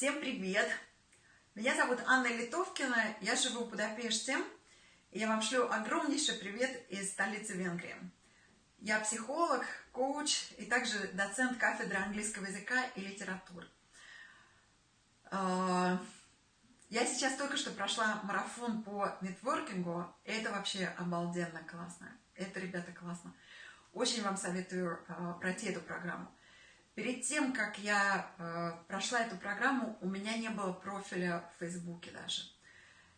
Всем привет! Меня зовут Анна Литовкина, я живу в Будапеште, и я вам шлю огромнейший привет из столицы Венгрии. Я психолог, коуч и также доцент кафедры английского языка и литературы. А, я сейчас только что прошла марафон по нетворкингу, и это вообще обалденно классно. Это, ребята, классно. Очень вам советую а, пройти эту программу. Перед тем, как я э, прошла эту программу, у меня не было профиля в Фейсбуке даже.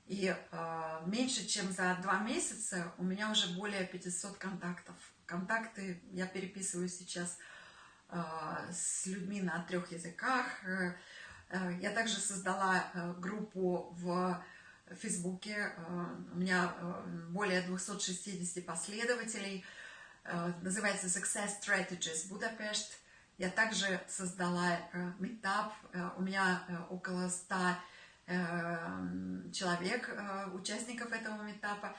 И э, меньше чем за два месяца у меня уже более 500 контактов. Контакты я переписываю сейчас э, с людьми на трех языках. Э, э, я также создала э, группу в Фейсбуке. У меня более 260 последователей. Называется Success Strategies Budapest. Я также создала метап, у меня э, около 100 э, человек, э, участников этого метапа.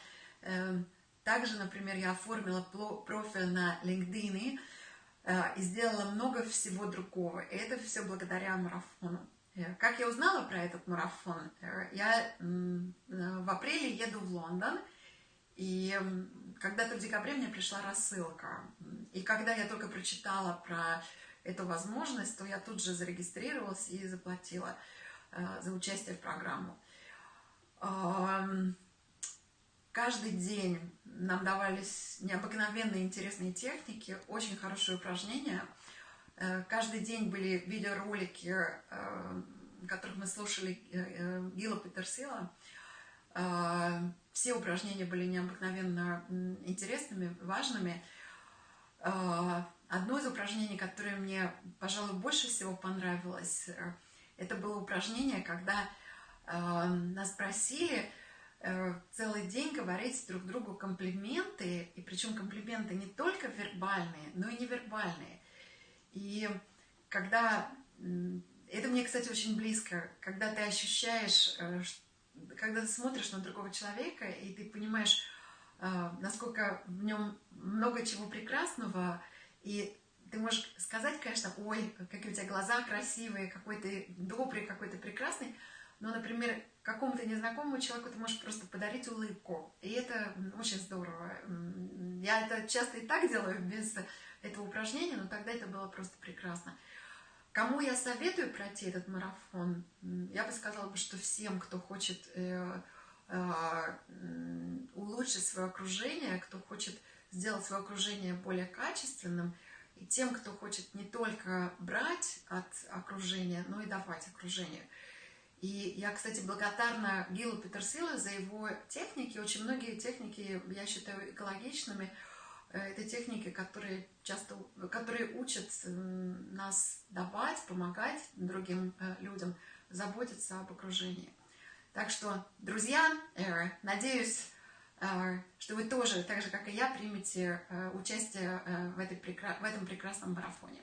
Также, например, я оформила профиль на LinkedIn и сделала много всего другого. И это все благодаря марафону. Как я узнала про этот марафон? Я в апреле еду в Лондон, и когда-то в декабре мне пришла рассылка. И когда я только прочитала про эту возможность, то я тут же зарегистрировалась и заплатила э, за участие в программу. Каждый день нам давались необыкновенные интересные техники, очень хорошие упражнения. Э, каждый день были видеоролики, э, которых мы слушали Гила Петерсила. Все упражнения были необыкновенно интересными, важными. Одно из упражнений, которое мне, пожалуй, больше всего понравилось, э, это было упражнение, когда э, нас просили э, целый день говорить друг другу комплименты, и причем комплименты не только вербальные, но и невербальные. И когда, это мне, кстати, очень близко, когда ты ощущаешь, э, когда ты смотришь на другого человека, и ты понимаешь, э, насколько в нем много чего прекрасного, и ты можешь сказать, конечно, ой, какие у тебя глаза красивые, какой ты добрый, какой ты прекрасный, но, например, какому-то незнакомому человеку ты можешь просто подарить улыбку. И это очень здорово. Я это часто и так делаю, без этого упражнения, но тогда это было просто прекрасно. Кому я советую пройти этот марафон? Я бы сказала, что всем, кто хочет э, э, улучшить свое окружение, кто хочет сделать свое окружение более качественным, и тем, кто хочет не только брать от окружения, но и давать окружению. И я, кстати, благодарна Гилу Петерсилу за его техники. Очень многие техники я считаю экологичными. Э, это техники, которые часто, которые учат нас давать, помогать другим э, людям, заботиться об окружении. Так что, друзья, надеюсь, что вы тоже, так же как и я, примете э, участие э, в, этой, в этом прекрасном марафоне.